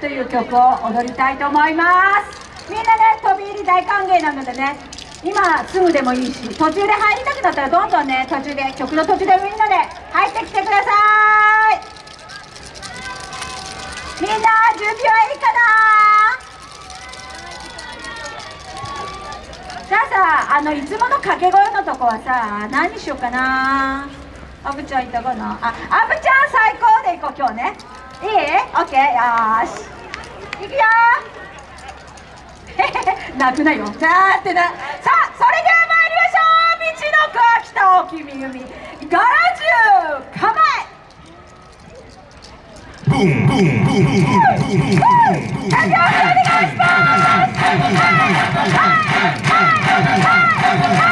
という曲を踊りたいと思います。みんなね飛び入り大歓迎なのでね。今すぐでもいいし途中で入りたくなったらどんどんね途中で曲の途中でみんなで入ってきてください。みんな準備はいいかな？じゃあさあのいつもの掛け声のとこはさ何にしようかな？アブちゃんいたかな？あアブちゃん最高でいこう今日ね。いいオッケーよし。いくよ。泣くなよ。さーってな。さあそれでは参りましょう。道の子は北大きみ海ガラジュ構え。Boom, boom, boom, boom, boom, boom, boom, boom. 手拍子お願いします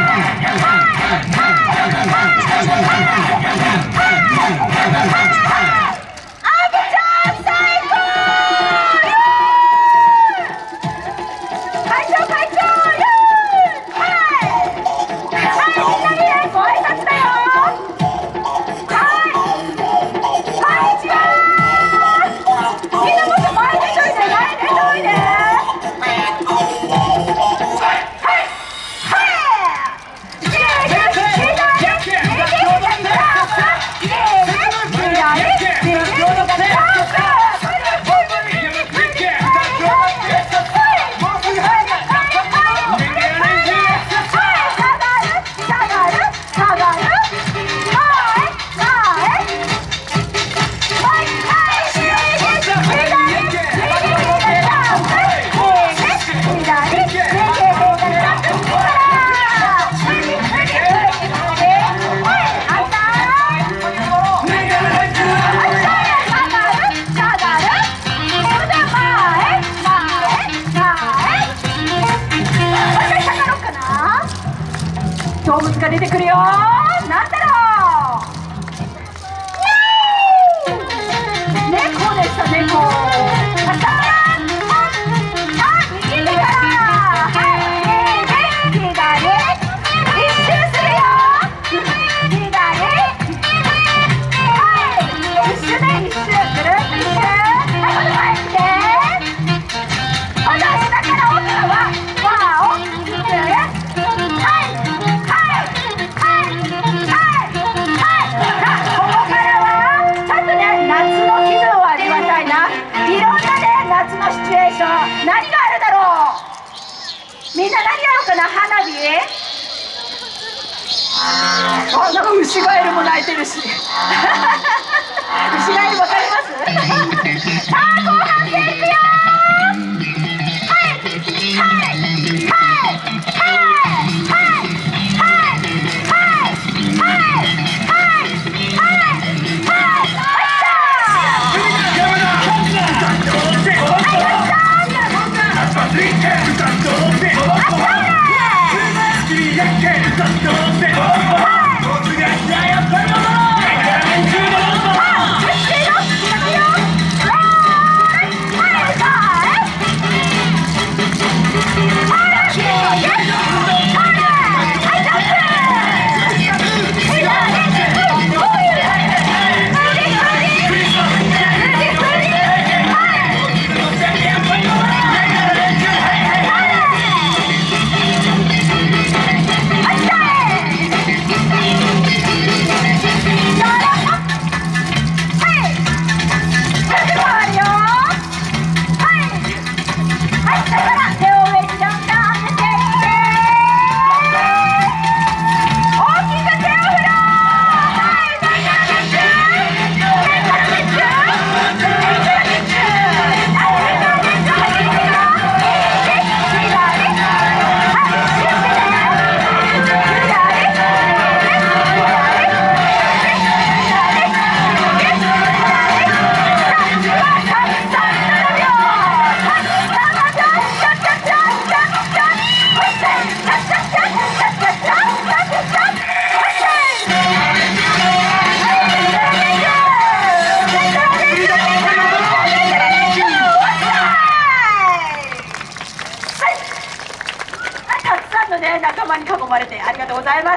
動物が出てくるよ。なんだろう。猫でした猫いろんなね夏のシチュエーション。何があるだろう。みんな何やろうかな花火。あなんか牛ガエルも鳴いてるし。牛ガエルわかります。さあ後半戦 Let's go, まれてありがとうございます。